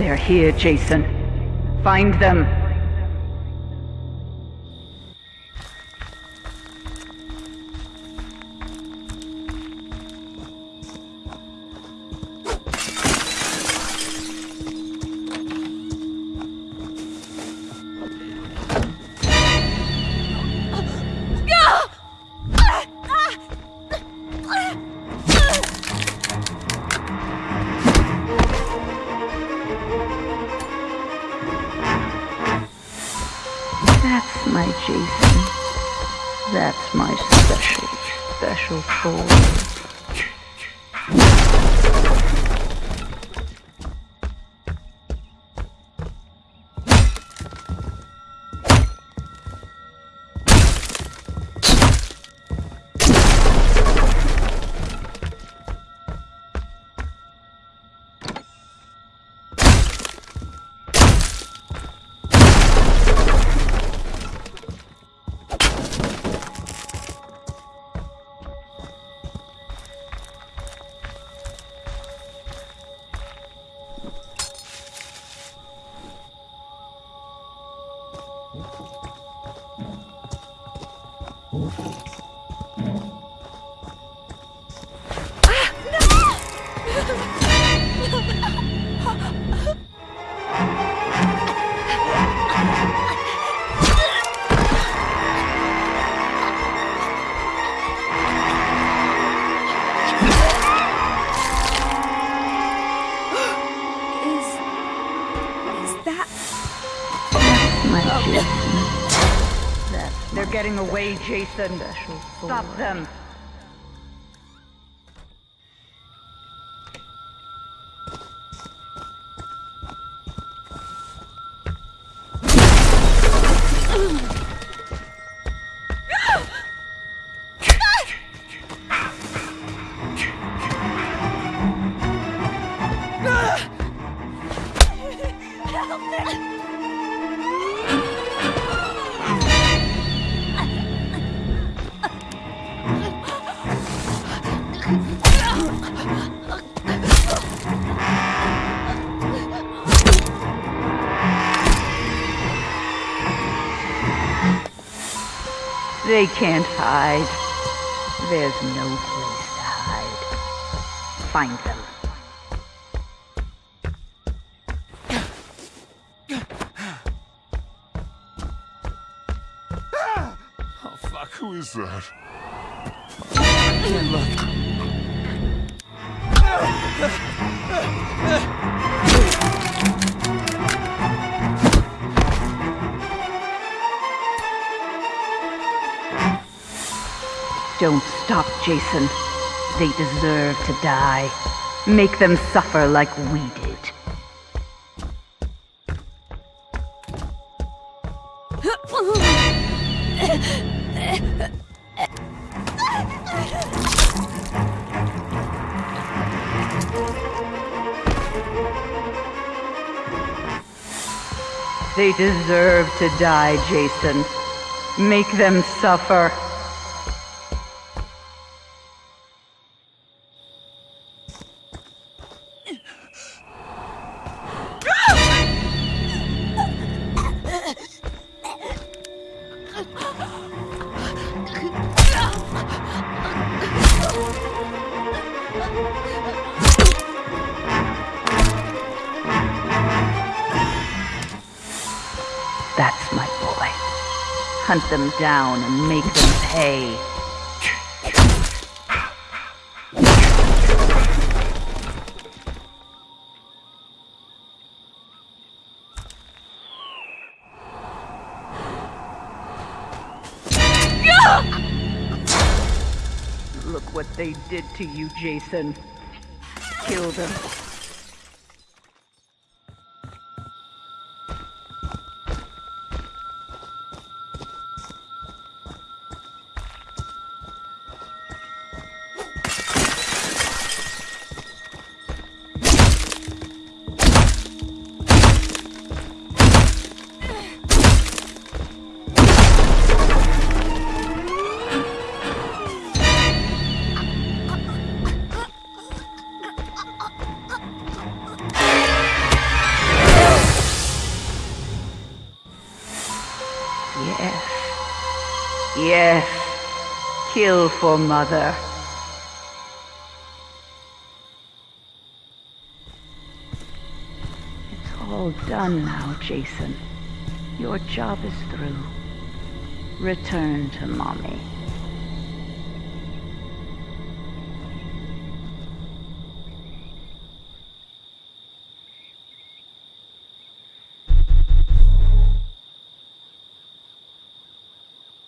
They're here, Jason. Find them. My Jason. That's my special, special toy. Is. Getting away, Jason. Stop them. They can't hide. There's no place to hide. Find them. Oh fuck, who is that? Don't stop, Jason. They deserve to die. Make them suffer like we did. They deserve to die, Jason. Make them suffer. Hunt them down and make them pay. Look what they did to you, Jason. Kill them. Yes. Yes. Kill for mother. It's all done now, Jason. Your job is through. Return to mommy.